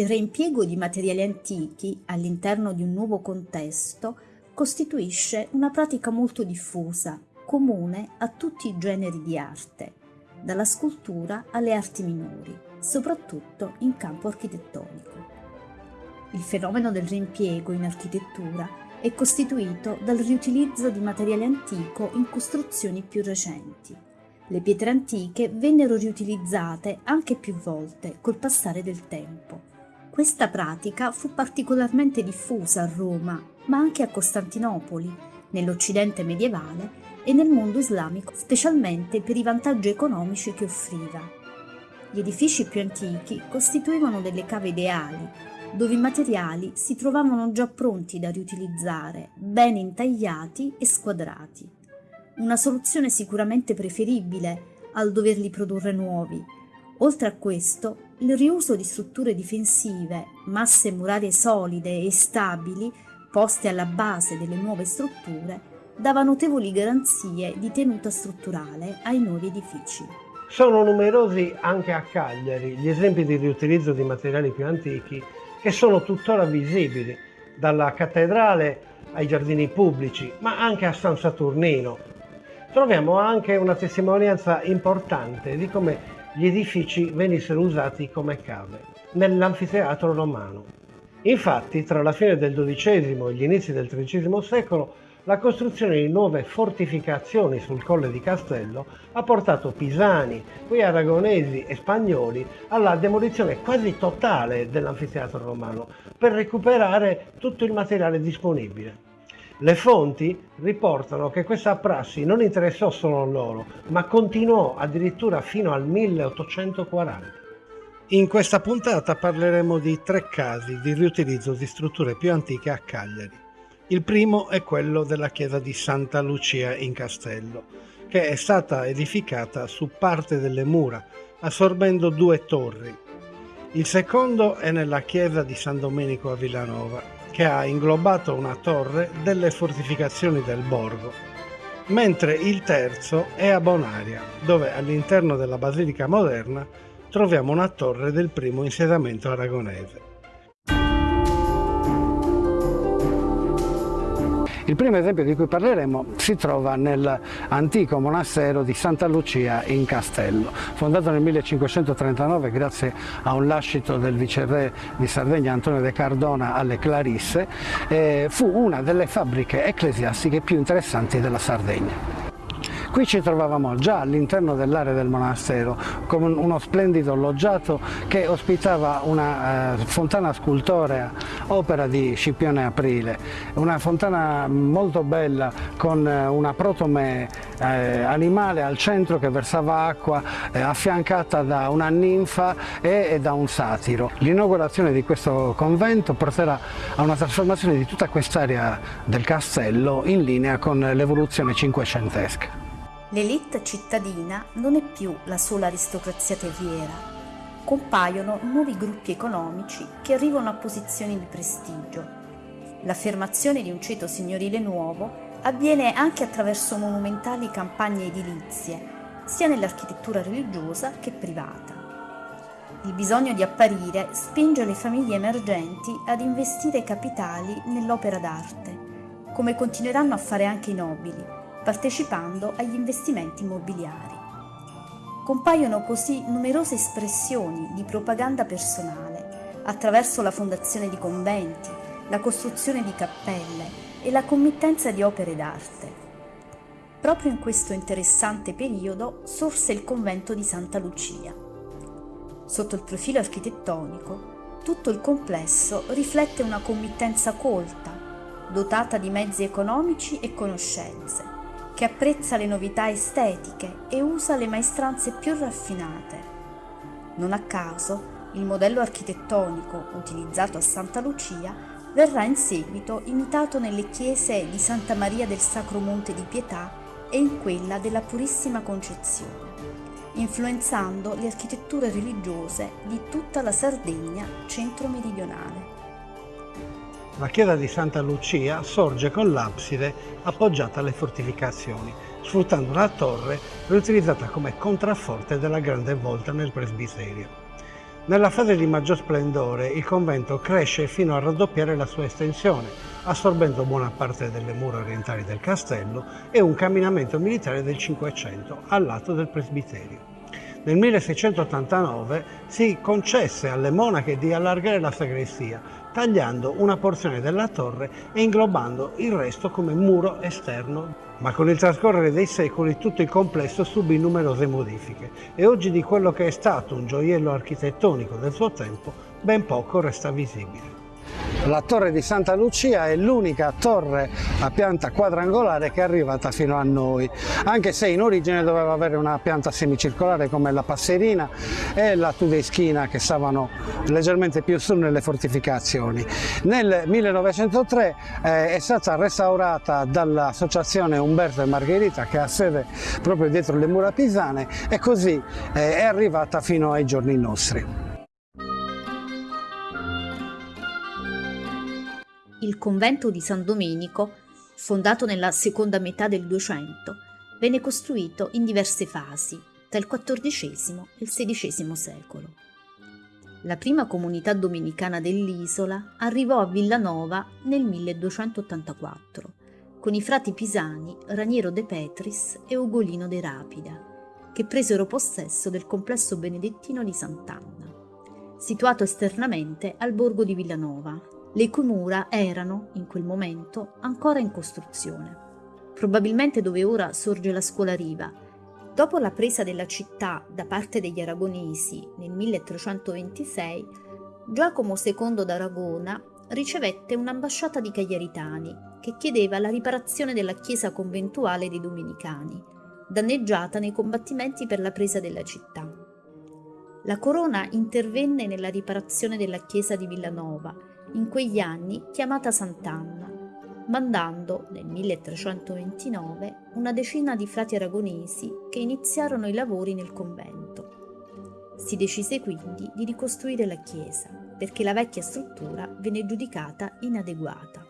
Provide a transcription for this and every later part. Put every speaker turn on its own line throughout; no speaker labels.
Il reimpiego di materiali antichi all'interno di un nuovo contesto costituisce una pratica molto diffusa, comune a tutti i generi di arte, dalla scultura alle arti minori, soprattutto in campo architettonico. Il fenomeno del reimpiego in architettura è costituito dal riutilizzo di materiale antico in costruzioni più recenti. Le pietre antiche vennero riutilizzate anche più volte col passare del tempo. Questa pratica fu particolarmente diffusa a Roma, ma anche a Costantinopoli, nell'Occidente medievale e nel mondo islamico, specialmente per i vantaggi economici che offriva. Gli edifici più antichi costituivano delle cave ideali, dove i materiali si trovavano già pronti da riutilizzare, ben intagliati e squadrati. Una soluzione sicuramente preferibile al doverli produrre nuovi. Oltre a questo, il riuso di strutture difensive, masse murarie solide e stabili, poste alla base delle nuove strutture, dava notevoli garanzie di tenuta strutturale ai nuovi edifici.
Sono numerosi anche a Cagliari gli esempi di riutilizzo di materiali più antichi che sono tuttora visibili, dalla cattedrale ai giardini pubblici, ma anche a San Saturnino. Troviamo anche una testimonianza importante di come gli edifici venissero usati come cave nell'anfiteatro romano. Infatti, tra la fine del XII e gli inizi del XIII secolo, la costruzione di nuove fortificazioni sul colle di Castello ha portato pisani, poi aragonesi e spagnoli alla demolizione quasi totale dell'anfiteatro romano per recuperare tutto il materiale disponibile. Le fonti riportano che questa prassi non interessò solo loro, ma continuò addirittura fino al 1840. In questa puntata parleremo di tre casi di riutilizzo di strutture più antiche a Cagliari. Il primo è quello della chiesa di Santa Lucia in Castello, che è stata edificata su parte delle mura, assorbendo due torri. Il secondo è nella chiesa di San Domenico a Villanova, che ha inglobato una torre delle fortificazioni del borgo, mentre il terzo è a Bonaria, dove all'interno della basilica moderna troviamo una torre del primo insediamento aragonese. Il primo esempio di cui parleremo si trova nell'antico monastero di Santa Lucia in Castello, fondato nel 1539 grazie a un lascito del viceré di Sardegna Antonio de Cardona alle Clarisse, eh, fu una delle fabbriche ecclesiastiche più interessanti della Sardegna. Qui ci trovavamo già all'interno dell'area del monastero con uno splendido loggiato che ospitava una eh, fontana scultorea, opera di Scipione Aprile, una fontana molto bella con eh, una protome eh, animale al centro che versava acqua eh, affiancata da una ninfa e, e da un satiro. L'inaugurazione di questo convento porterà a una trasformazione di tutta quest'area del castello in linea con l'evoluzione cinquecentesca.
L'elite cittadina non è più la sola aristocrazia terriera. Compaiono nuovi gruppi economici che arrivano a posizioni di prestigio. L'affermazione di un ceto signorile nuovo avviene anche attraverso monumentali campagne edilizie, sia nell'architettura religiosa che privata. Il bisogno di apparire spinge le famiglie emergenti ad investire capitali nell'opera d'arte, come continueranno a fare anche i nobili, partecipando agli investimenti immobiliari. Compaiono così numerose espressioni di propaganda personale attraverso la fondazione di conventi, la costruzione di cappelle e la committenza di opere d'arte. Proprio in questo interessante periodo sorse il convento di Santa Lucia. Sotto il profilo architettonico, tutto il complesso riflette una committenza colta, dotata di mezzi economici e conoscenze, che apprezza le novità estetiche e usa le maestranze più raffinate. Non a caso, il modello architettonico utilizzato a Santa Lucia verrà in seguito imitato nelle chiese di Santa Maria del Sacro Monte di Pietà e in quella della Purissima Concezione, influenzando le architetture religiose di tutta la Sardegna centro-meridionale.
La chiesa di Santa Lucia sorge con l'abside appoggiata alle fortificazioni, sfruttando una torre riutilizzata come contrafforte della grande volta nel presbiterio. Nella fase di maggior splendore il convento cresce fino a raddoppiare la sua estensione, assorbendo buona parte delle mura orientali del castello e un camminamento militare del Cinquecento al lato del presbiterio. Nel 1689 si concesse alle monache di allargare la sagrestia, tagliando una porzione della torre e inglobando il resto come muro esterno. Ma con il trascorrere dei secoli tutto il complesso subì numerose modifiche e oggi di quello che è stato un gioiello architettonico del suo tempo ben poco resta visibile.
La torre di Santa Lucia è l'unica torre a pianta quadrangolare che è arrivata fino a noi, anche se in origine doveva avere una pianta semicircolare come la Passerina e la Tudeschina che stavano leggermente più su nelle fortificazioni. Nel 1903 eh, è stata restaurata dall'associazione Umberto e Margherita che ha sede proprio dietro le mura pisane e così eh, è arrivata fino ai giorni nostri.
Il convento di San Domenico, fondato nella seconda metà del Duecento, venne costruito in diverse fasi, tra il XIV e il XVI secolo. La prima comunità domenicana dell'isola arrivò a Villanova nel 1284, con i frati pisani Raniero de Petris e Ugolino de Rapida, che presero possesso del complesso benedettino di Sant'Anna, situato esternamente al borgo di Villanova, le cui mura erano, in quel momento, ancora in costruzione, probabilmente dove ora sorge la scuola Riva. Dopo la presa della città da parte degli aragonesi nel 1326, Giacomo II d'Aragona ricevette un'ambasciata di cagliaritani che chiedeva la riparazione della chiesa conventuale dei Domenicani, danneggiata nei combattimenti per la presa della città. La corona intervenne nella riparazione della chiesa di Villanova in quegli anni chiamata Sant'Anna, mandando nel 1329 una decina di frati aragonesi che iniziarono i lavori nel convento. Si decise quindi di ricostruire la chiesa perché la vecchia struttura venne giudicata inadeguata.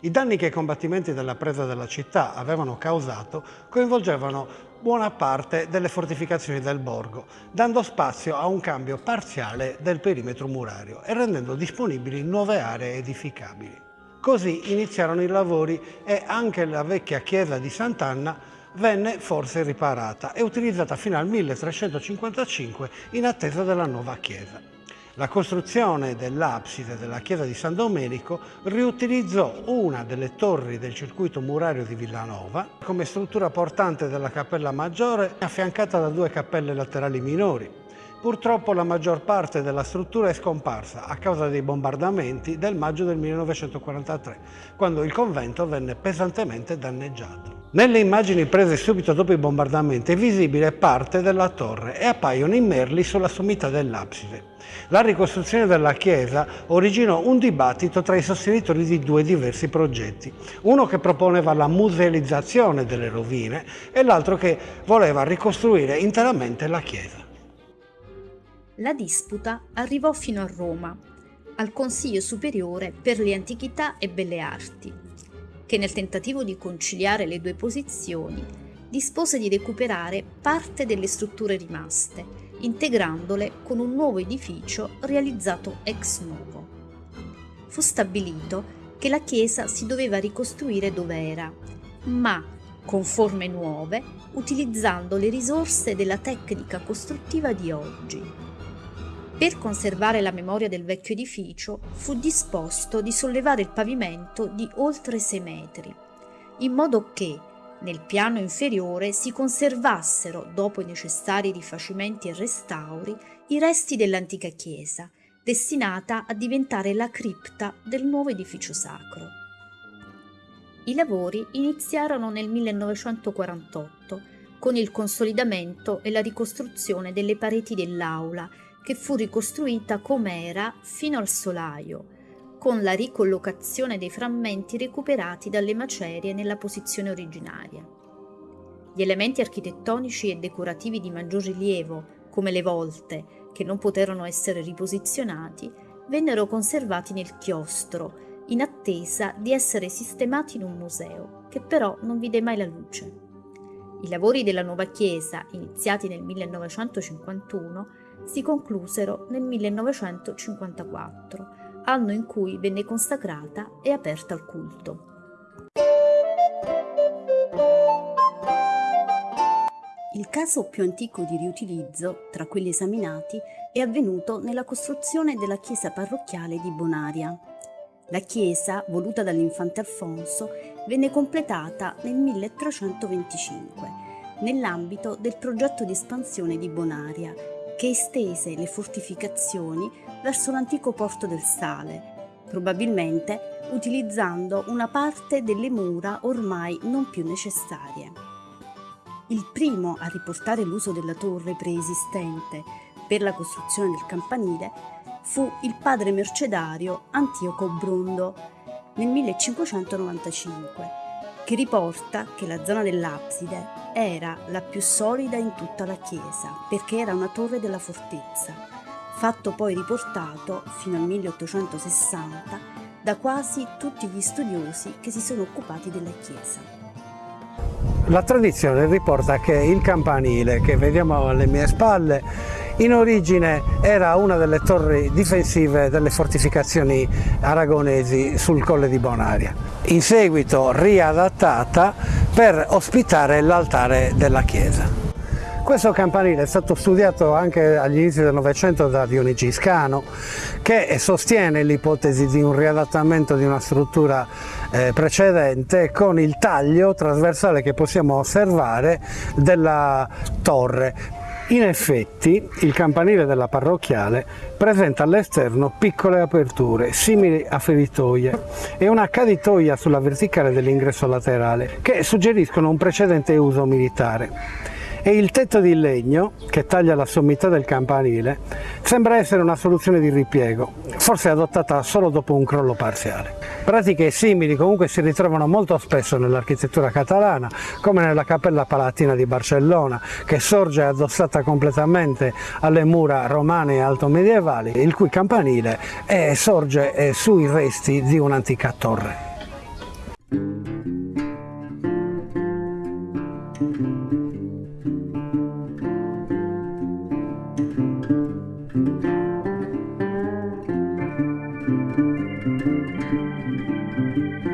I danni che i combattimenti della presa della città avevano causato coinvolgevano buona parte delle fortificazioni del borgo, dando spazio a un cambio parziale del perimetro murario e rendendo disponibili nuove aree edificabili. Così iniziarono i lavori e anche la vecchia chiesa di Sant'Anna venne forse riparata e utilizzata fino al 1355 in attesa della nuova chiesa. La costruzione dell'abside della chiesa di San Domenico riutilizzò una delle torri del circuito murario di Villanova come struttura portante della cappella maggiore affiancata da due cappelle laterali minori. Purtroppo la maggior parte della struttura è scomparsa a causa dei bombardamenti del maggio del 1943, quando il convento venne pesantemente danneggiato. Nelle immagini prese subito dopo i bombardamenti è visibile parte della torre e appaiono i merli sulla sommità dell'abside. La ricostruzione della chiesa originò un dibattito tra i sostenitori di due diversi progetti, uno che proponeva la musealizzazione delle rovine e l'altro che voleva ricostruire interamente la chiesa.
La disputa arrivò fino a Roma, al Consiglio Superiore per le Antichità e Belle Arti, che nel tentativo di conciliare le due posizioni dispose di recuperare parte delle strutture rimaste, integrandole con un nuovo edificio realizzato ex novo. Fu stabilito che la chiesa si doveva ricostruire dove era, ma con forme nuove, utilizzando le risorse della tecnica costruttiva di oggi. Per conservare la memoria del vecchio edificio fu disposto di sollevare il pavimento di oltre 6 metri, in modo che nel piano inferiore si conservassero, dopo i necessari rifacimenti e restauri, i resti dell'antica chiesa, destinata a diventare la cripta del nuovo edificio sacro. I lavori iniziarono nel 1948 con il consolidamento e la ricostruzione delle pareti dell'aula che fu ricostruita com'era fino al solaio, con la ricollocazione dei frammenti recuperati dalle macerie nella posizione originaria. Gli elementi architettonici e decorativi di maggior rilievo, come le volte, che non poterono essere riposizionati, vennero conservati nel chiostro, in attesa di essere sistemati in un museo, che però non vide mai la luce. I lavori della nuova chiesa, iniziati nel 1951, si conclusero nel 1954, anno in cui venne consacrata e aperta al culto. Il caso più antico di riutilizzo, tra quelli esaminati, è avvenuto nella costruzione della chiesa parrocchiale di Bonaria. La chiesa, voluta dall'infante Alfonso, venne completata nel 1325, nell'ambito del progetto di espansione di Bonaria, che estese le fortificazioni verso l'antico porto del Sale, probabilmente utilizzando una parte delle mura ormai non più necessarie. Il primo a riportare l'uso della torre preesistente per la costruzione del campanile fu il padre mercedario Antioco Brundo nel 1595, che riporta che la zona dell'abside era la più solida in tutta la chiesa perché era una torre della fortezza, fatto poi riportato fino al 1860 da quasi tutti gli studiosi che si sono occupati della chiesa.
La tradizione riporta che il campanile che vediamo alle mie spalle in origine era una delle torri difensive delle fortificazioni aragonesi sul colle di Bonaria, in seguito riadattata per ospitare l'altare della chiesa. Questo campanile è stato studiato anche agli inizi del Novecento da Dionigi Scano che sostiene l'ipotesi di un riadattamento di una struttura eh, precedente con il taglio trasversale che possiamo osservare della torre in effetti il campanile della parrocchiale presenta all'esterno piccole aperture simili a feritoie e una caditoia sulla verticale dell'ingresso laterale che suggeriscono un precedente uso militare e il tetto di legno che taglia la sommità del campanile sembra essere una soluzione di ripiego, forse adottata solo dopo un crollo parziale. Pratiche simili comunque si ritrovano molto spesso nell'architettura catalana, come nella Cappella Palatina di Barcellona, che sorge addossata completamente alle mura romane e altomedievali, il cui campanile sorge sui resti di un'antica torre. Música